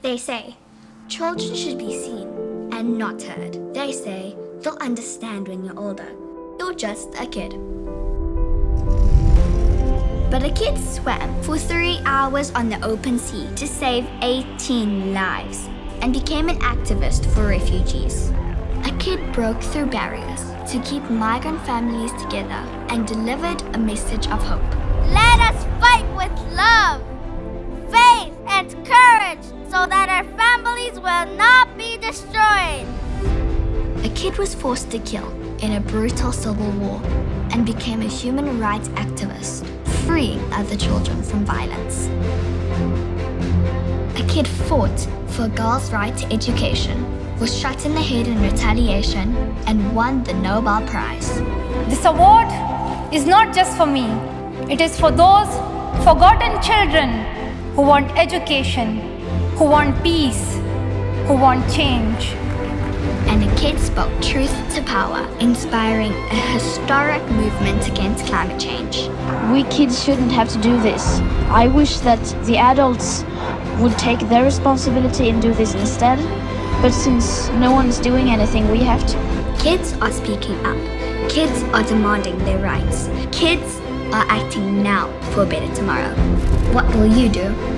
They say, children should be seen and not heard. They say, you'll understand when you're older. You're just a kid. But a kid swam for three hours on the open sea to save 18 lives and became an activist for refugees. A kid broke through barriers to keep migrant families together and delivered a message of hope. Let us fight with love, A kid was forced to kill in a brutal civil war and became a human rights activist, freeing other children from violence. A kid fought for a girls' right to education, was shot in the head in retaliation, and won the Nobel Prize. This award is not just for me. It is for those forgotten children who want education, who want peace, who want change. And a kid spoke truth to power, inspiring a historic movement against climate change. We kids shouldn't have to do this. I wish that the adults would take their responsibility and do this instead. But since no one's doing anything, we have to. Kids are speaking up. Kids are demanding their rights. Kids are acting now for a better tomorrow. What will you do?